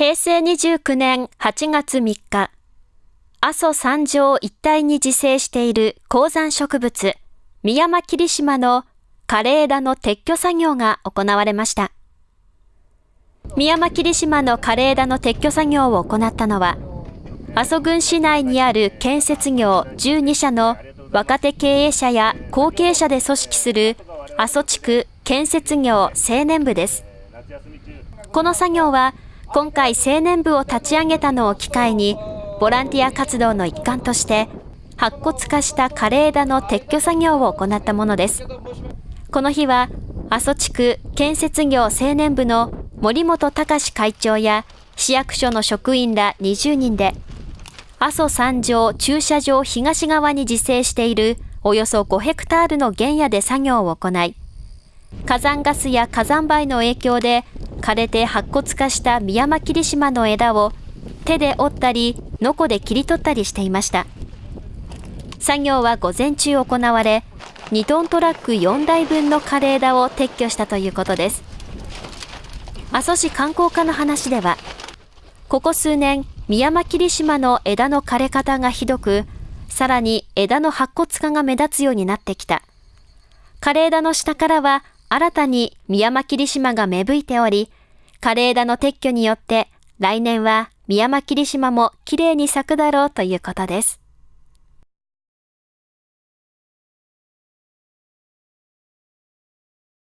平成29年8月3日、阿蘇山上一帯に自生している高山植物、ミヤマキリシマの枯れ枝の撤去作業が行われました。ミヤマキリシマの枯れ枝の撤去作業を行ったのは、阿蘇郡市内にある建設業12社の若手経営者や後継者で組織する阿蘇地区建設業青年部です。この作業は今回青年部を立ち上げたのを機会にボランティア活動の一環として白骨化した枯れ枝の撤去作業を行ったものです。この日は阿蘇地区建設業青年部の森本隆会長や市役所の職員ら20人で阿蘇山上駐車場東側に自生しているおよそ5ヘクタールの原野で作業を行い、火山ガスや火山灰の影響で枯れて白骨化した宮間霧島の枝を手で折ったり、ノコで切り取ったりしていました。作業は午前中行われ、2トントラック4台分の枯れ枝を撤去したということです。阿蘇市観光課の話では、ここ数年、宮間霧島の枝の枯れ方がひどく、さらに枝の白骨化が目立つようになってきた。枯れ枝の下からは新たに宮間霧島が芽吹いており、枯れ枝の撤去によって来年は宮間霧島も綺麗に咲くだろうということです。